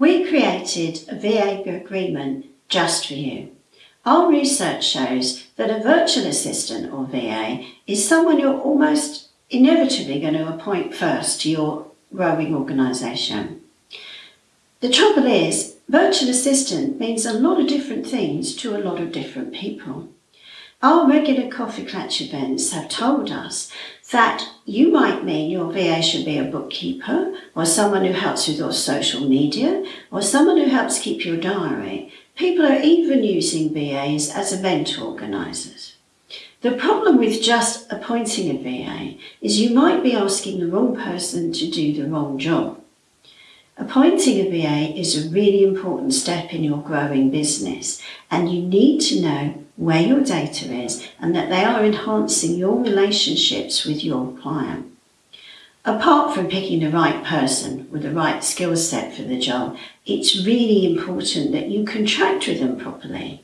We created a VA agreement just for you. Our research shows that a virtual assistant or VA is someone you're almost inevitably going to appoint first to your growing organisation. The trouble is, virtual assistant means a lot of different things to a lot of different people. Our regular coffee clutch events have told us that you might mean your VA should be a bookkeeper or someone who helps with your social media or someone who helps keep your diary. People are even using VAs as event organisers. The problem with just appointing a VA is you might be asking the wrong person to do the wrong job. Appointing a VA is a really important step in your growing business and you need to know where your data is and that they are enhancing your relationships with your client. Apart from picking the right person with the right skill set for the job, it's really important that you contract with them properly.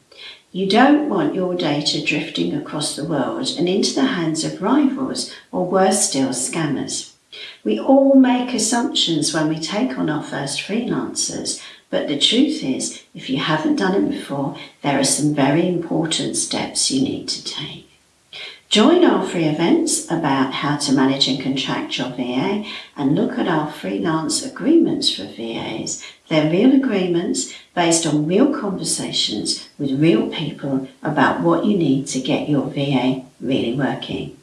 You don't want your data drifting across the world and into the hands of rivals or worse still, scammers. We all make assumptions when we take on our first freelancers, but the truth is, if you haven't done it before, there are some very important steps you need to take. Join our free events about how to manage and contract your VA and look at our freelance agreements for VAs. They're real agreements based on real conversations with real people about what you need to get your VA really working.